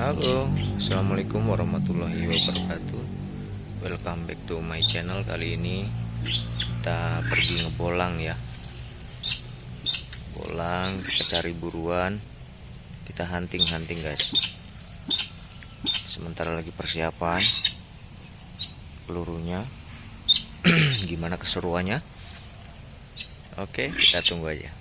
Halo Assalamualaikum warahmatullahi wabarakatuh. Welcome back to my channel Kali ini. Kita pergi ngebolang ya. Bolang kita cari buruan. Kita hunting-hunting guys. Sementara lagi persiapan. Pelurunya. Gimana keseruannya? Oke kita tunggu aja